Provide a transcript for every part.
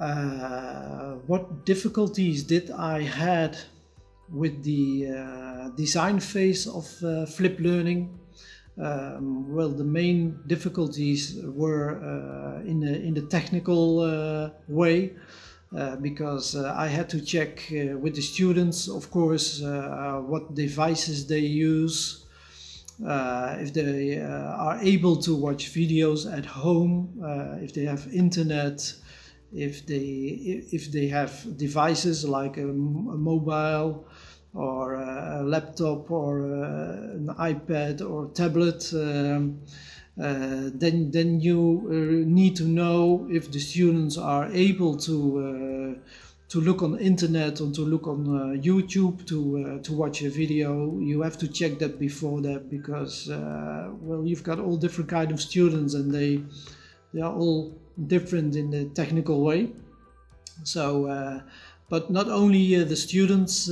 uh, what difficulties did I had with the uh, design phase of uh, flip learning? Um, well, the main difficulties were uh, in, the, in the technical way. Uh, because uh, I had to check uh, with the students, of course, what devices they use, if they are able to watch videos at home, if they have internet, if they if they have devices like a, a mobile or a laptop or a, an iPad or tablet. Um, uh, then then you uh, need to know if the students are able to uh, to look on internet or to look on uh, YouTube to uh, to watch a video. You have to check that before that because uh, well you've got all different kind of students and they they are all different in the technical way. So, but not only the students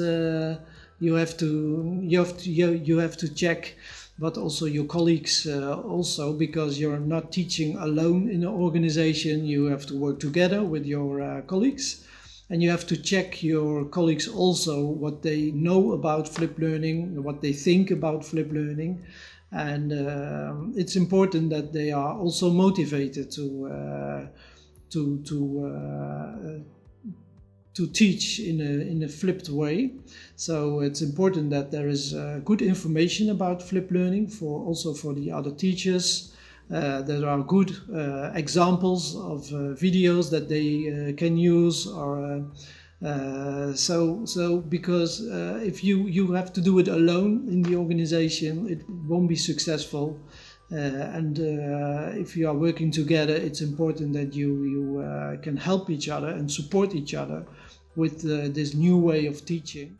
you have to you have to you, you have to check but also your colleagues uh, also because you're not teaching alone in an organization. You have to work together with your uh, colleagues. And you have to check your colleagues also what they know about flip learning what they think about flip learning and uh, it's important that they are also motivated to uh, to to uh, to teach in a, in a flipped way. So it's important that there is uh, good information about flip learning for also for the other teachers. Uh, there are good uh, examples of uh, videos that they can use or uh, so so because uh, if you you have to do it alone in the organization it won't be successful Uh, and if you are working together it's important that you you can help each other and support each other with uh, this new way of teaching.